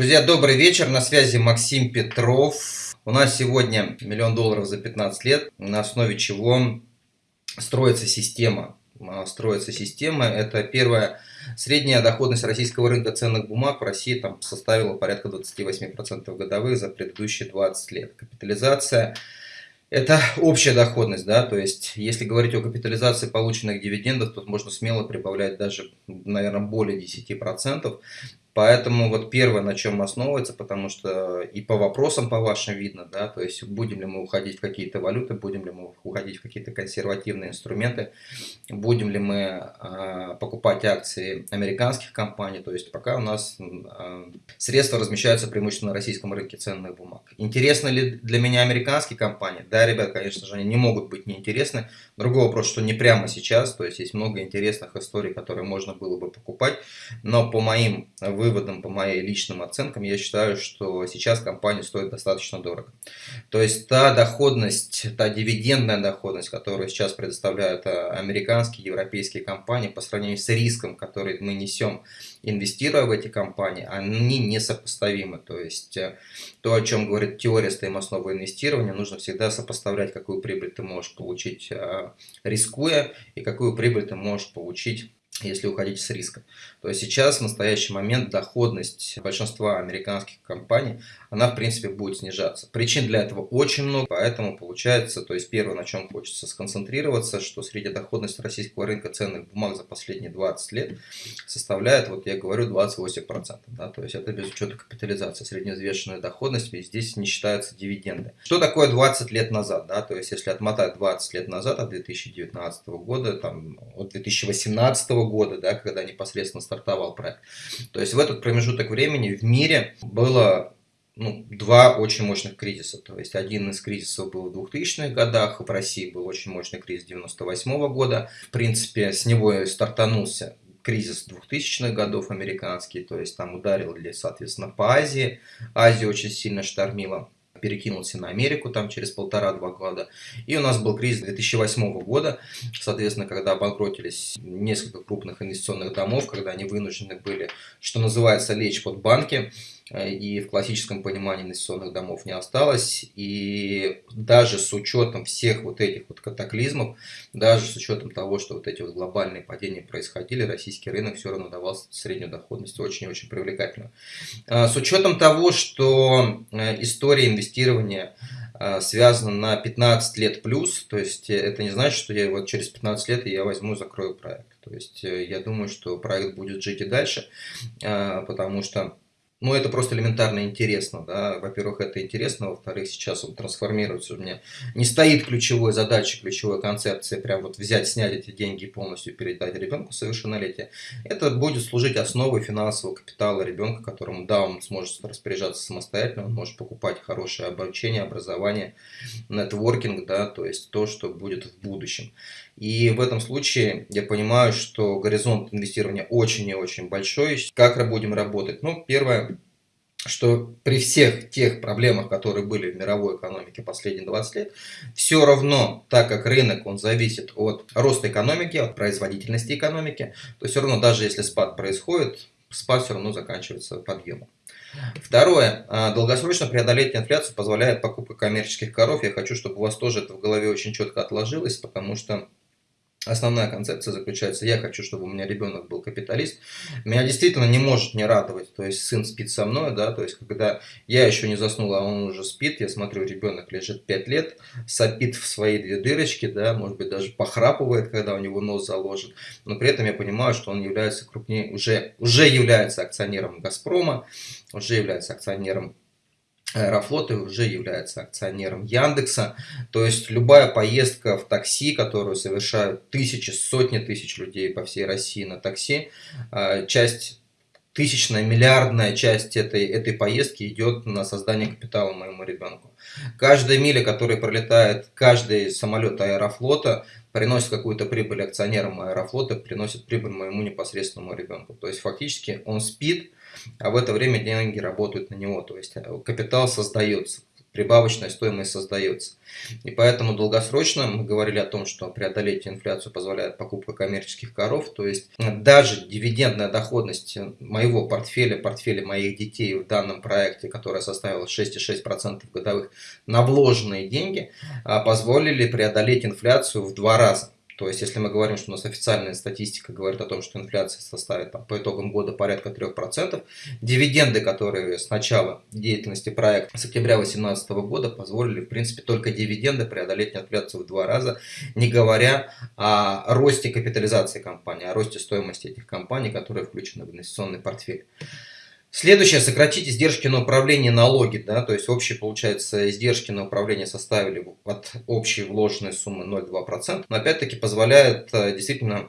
Друзья, добрый вечер, на связи Максим Петров. У нас сегодня миллион долларов за 15 лет, на основе чего строится система. А, строится система. Это первая средняя доходность российского рынка ценных бумаг в России там составила порядка 28% годовых за предыдущие 20 лет. Капитализация это общая доходность, да, то есть если говорить о капитализации полученных дивидендов, то можно смело прибавлять даже, наверное, более 10%. Поэтому вот первое, на чем основывается, потому что и по вопросам по вашим видно, да, то есть будем ли мы уходить в какие-то валюты, будем ли мы уходить в какие-то консервативные инструменты, будем ли мы э, покупать акции американских компаний, то есть пока у нас э, средства размещаются преимущественно на российском рынке ценных бумаг. Интересны ли для меня американские компании? Да, ребят, конечно же, они не могут быть неинтересны. Другой вопрос, что не прямо сейчас, то есть есть много интересных историй, которые можно было бы покупать, но по моим выводам, по моим личным оценкам, я считаю, что сейчас компания стоит достаточно дорого. То есть та доходность, та дивидендная доходность, которую сейчас предоставляют э, американские, европейские компании по сравнению с риском, который мы несем, инвестируя в эти компании, они несопоставимы. То есть э, то, о чем говорит теория стоимостного инвестирования, нужно всегда сопоставлять, какую прибыль ты можешь получить э, рискуя и какую прибыль ты можешь получить если уходить с риска. То есть сейчас, в настоящий момент, доходность большинства американских компаний, она в принципе будет снижаться. Причин для этого очень много, поэтому получается, то есть первое, на чем хочется сконцентрироваться, что средняя доходность российского рынка ценных бумаг за последние 20 лет составляет, вот я говорю, 28%. Да, то есть это без учета капитализации, средневзвешенная доходность, ведь здесь не считаются дивиденды. Что такое 20 лет назад? Да? То есть если отмотать 20 лет назад, от 2019 года, там, от 2018 года, да, когда непосредственно стартовал проект. То есть в этот промежуток времени в мире было ну, два очень мощных кризиса. То есть один из кризисов был в 2000-х годах, в России был очень мощный кризис 98 -го года. В принципе, с него и стартанулся кризис 2000-х годов американский, то есть там ударили, соответственно, по Азии. Азия очень сильно штормила перекинулся на Америку там через полтора-два года. И у нас был кризис 2008 года, соответственно, когда обанкротились несколько крупных инвестиционных домов, когда они вынуждены были, что называется, лечь под банки. Э, и в классическом понимании инвестиционных домов не осталось. И даже с учетом всех вот этих вот катаклизмов, даже с учетом того, что вот эти вот глобальные падения происходили, российский рынок все равно давал среднюю доходность очень и очень привлекательную. А, с учетом того, что э, история инвестирования э, связана на 15 лет плюс, то есть это не значит, что я вот через 15 лет я возьму и закрою проект. То есть я думаю, что проект будет жить и дальше, потому что ну, это просто элементарно интересно, да, во-первых, это интересно, во-вторых, сейчас он трансформируется, у меня не стоит ключевой задачей, ключевой концепции, прям вот взять, снять эти деньги и полностью передать ребенку совершеннолетия. Это будет служить основой финансового капитала ребенка, которому, да, он сможет распоряжаться самостоятельно, он может покупать хорошее обучение, образование, нетворкинг, да, то есть то, что будет в будущем. И в этом случае я понимаю, что горизонт инвестирования очень и очень большой. Как будем работать? Ну, первое, что при всех тех проблемах, которые были в мировой экономике последние 20 лет, все равно, так как рынок, он зависит от роста экономики, от производительности экономики, то все равно, даже если спад происходит, спад все равно заканчивается подъемом. Второе. А, долгосрочно преодолеть инфляцию позволяет покупка коммерческих коров. Я хочу, чтобы у вас тоже это в голове очень четко отложилось, потому что Основная концепция заключается, я хочу, чтобы у меня ребенок был капиталист. Меня действительно не может не радовать, то есть сын спит со мной, да, то есть когда я еще не заснул, а он уже спит, я смотрю, ребенок лежит 5 лет, сопит в свои две дырочки, да, может быть даже похрапывает, когда у него нос заложен, но при этом я понимаю, что он является крупнее, уже, уже является акционером Газпрома, уже является акционером Аэрофлот уже является акционером Яндекса. То есть любая поездка в такси, которую совершают тысячи, сотни тысяч людей по всей России на такси, а, часть тысячная, миллиардная часть этой, этой поездки идет на создание капитала моему ребенку. Каждая миля, которая пролетает, каждый самолет аэрофлота приносит какую-то прибыль акционерам аэрофлота, приносит прибыль моему непосредственному ребенку. То есть фактически он спит, а в это время деньги работают на него, то есть э, капитал создается. прибавочная стоимость создается. И поэтому долгосрочно мы говорили о том, что преодолеть инфляцию позволяет покупка коммерческих коров, то есть даже дивидендная доходность моего портфеля, портфеля моих детей в данном проекте, которая составила 6,6% годовых на вложенные деньги, позволили преодолеть инфляцию в два раза. То есть, если мы говорим, что у нас официальная статистика говорит о том, что инфляция составит там, по итогам года порядка 3%, дивиденды, которые с начала деятельности проекта, с октября 2018 года, позволили, в принципе, только дивиденды преодолеть инфляцию в два раза, не говоря о росте капитализации компании, о росте стоимости этих компаний, которые включены в инвестиционный портфель. Следующее, сократить издержки на управление налоги, да, то есть общие, получается, издержки на управление составили от общей вложенной суммы 0,2%, но опять-таки позволяет э, действительно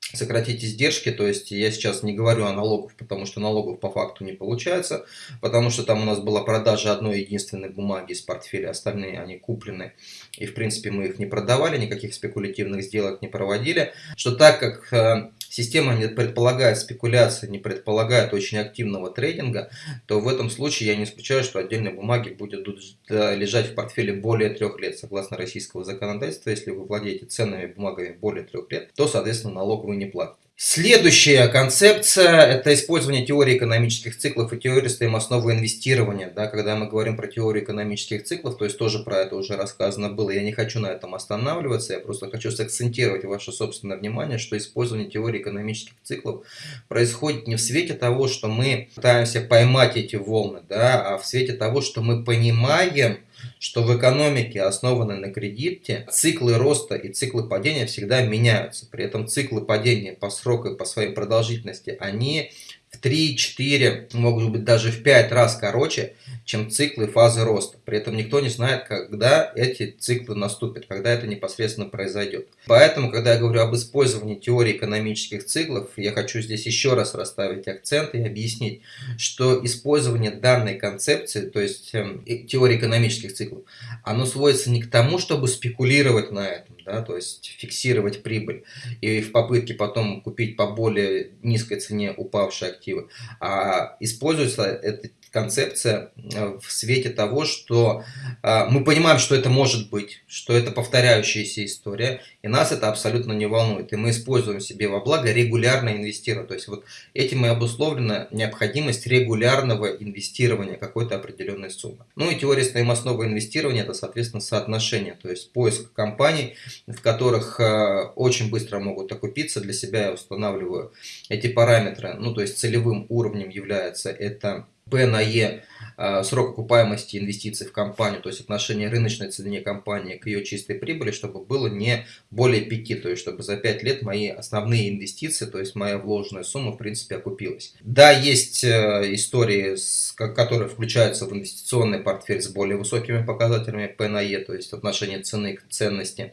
сократить издержки, то есть я сейчас не говорю о налогах, потому что налогов по факту не получается, потому что там у нас была продажа одной единственной бумаги из портфеля, остальные они куплены, и в принципе мы их не продавали, никаких спекулятивных сделок не проводили, что так как э, система не предполагает спекуляции, не предполагает очень активного трейдинга, то в этом случае я не исключаю, что отдельные бумаги будут лежать в портфеле более трех лет. Согласно российского законодательства, если вы владеете ценными бумагами более трех лет, то, соответственно, налог вы не платите. Следующая концепция – это использование теории экономических циклов и теории стоимостного инвестирования. Да, когда мы говорим про теорию экономических циклов, то есть тоже про это уже рассказано было, я не хочу на этом останавливаться, я просто хочу сакцентировать ваше собственное внимание, что использование теории экономических циклов происходит не в свете того, что мы пытаемся поймать эти волны, да, а в свете того, что мы понимаем, что в экономике, основанной на кредите, циклы роста и циклы падения всегда меняются. При этом циклы падения по сроку и по своей продолжительности, они в 3-4, могут быть даже в 5 раз короче, чем циклы фазы роста. При этом никто не знает, когда эти циклы наступят, когда это непосредственно произойдет. Поэтому, когда я говорю об использовании теории экономических циклов, я хочу здесь еще раз расставить акцент и объяснить, что использование данной концепции, то есть э, теории экономических циклов, оно сводится не к тому, чтобы спекулировать на этом, да, то есть фиксировать прибыль и в попытке потом купить по более низкой цене упавшие активы, а используется эта концепция э, в свете того, что э, мы понимаем, что это может быть, что это повторяющаяся история, и нас это абсолютно не волнует. И мы используем себе во благо регулярно инвестировать. То есть вот этим и обусловлена необходимость регулярного инвестирования какой-то определенной суммы. Ну и теория стоимостного инвестирования это, соответственно, соотношение, то есть поиск компаний, в которых э, очень быстро могут окупиться. Для себя я устанавливаю эти параметры. Ну то есть целевым уровнем является это P на E срок окупаемости инвестиций в компанию, то есть отношение рыночной цены компании к ее чистой прибыли, чтобы было не более 5, то есть чтобы за 5 лет мои основные инвестиции, то есть моя вложенная сумма в принципе окупилась. Да, есть э, истории, которые включаются в инвестиционный портфель с более высокими показателями P на E, то есть отношение цены к ценности,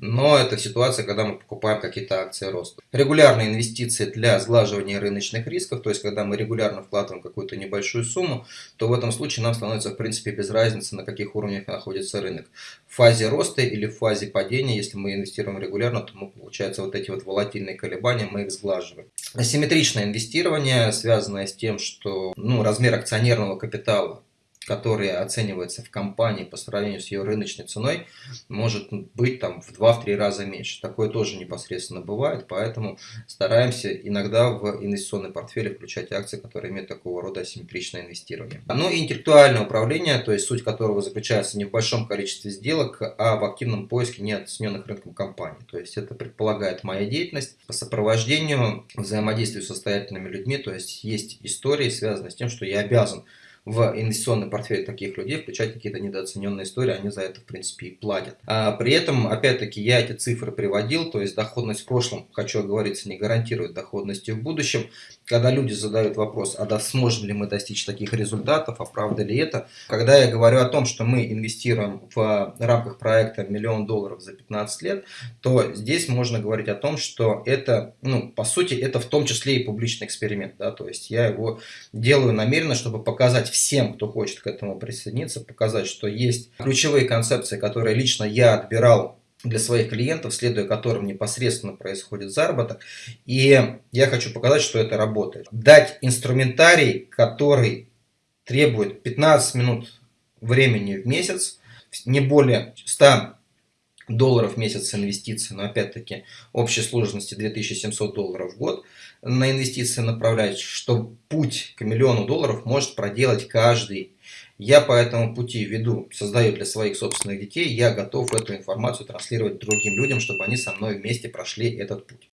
но это ситуация, когда мы покупаем какие-то акции роста. Регулярные инвестиции для сглаживания рыночных рисков, то есть когда мы регулярно вкладываем какую-то небольшую сумму, то в этом случае нам становится в принципе без разницы, на каких уровнях находится рынок. В фазе роста или в фазе падения, если мы инвестируем регулярно, то мы, получается вот эти вот волатильные колебания, мы их сглаживаем. Асимметричное инвестирование, связанное с тем, что ну, размер акционерного капитала который оценивается в компании по сравнению с ее рыночной ценой, может быть там в 2-3 раза меньше. Такое тоже непосредственно бывает, поэтому стараемся иногда в инвестиционный портфель включать акции, которые имеют такого рода асимметричное инвестирование. Ну и интеллектуальное управление, то есть суть которого заключается не в большом количестве сделок, а в активном поиске неоцененных рынком компаний. То есть это предполагает моя деятельность по сопровождению, взаимодействию с состоятельными людьми, то есть есть истории, связанные с тем, что я обязан в инвестиционный портфель таких людей включать какие-то недооцененные истории, они за это, в принципе, и платят. А при этом, опять-таки, я эти цифры приводил, то есть доходность в прошлом, хочу оговориться, не гарантирует доходности в будущем. Когда люди задают вопрос, а да, сможем ли мы достичь таких результатов, а правда ли это? Когда я говорю о том, что мы инвестируем в рамках проекта миллион долларов за 15 лет, то здесь можно говорить о том, что это, ну, по сути, это в том числе и публичный эксперимент, да, то есть я его делаю намеренно, чтобы показать всем, кто хочет к этому присоединиться, показать, что есть ключевые концепции, которые лично я отбирал для своих клиентов, следуя которым непосредственно происходит заработок. И я хочу показать, что это работает. Дать инструментарий, который требует 15 минут времени в месяц, не более 100 долларов в месяц инвестиций, но опять-таки общей сложности 2700 долларов в год на инвестиции направлять, что путь к миллиону долларов может проделать каждый. Я по этому пути веду, создаю для своих собственных детей, я готов эту информацию транслировать другим людям, чтобы они со мной вместе прошли этот путь.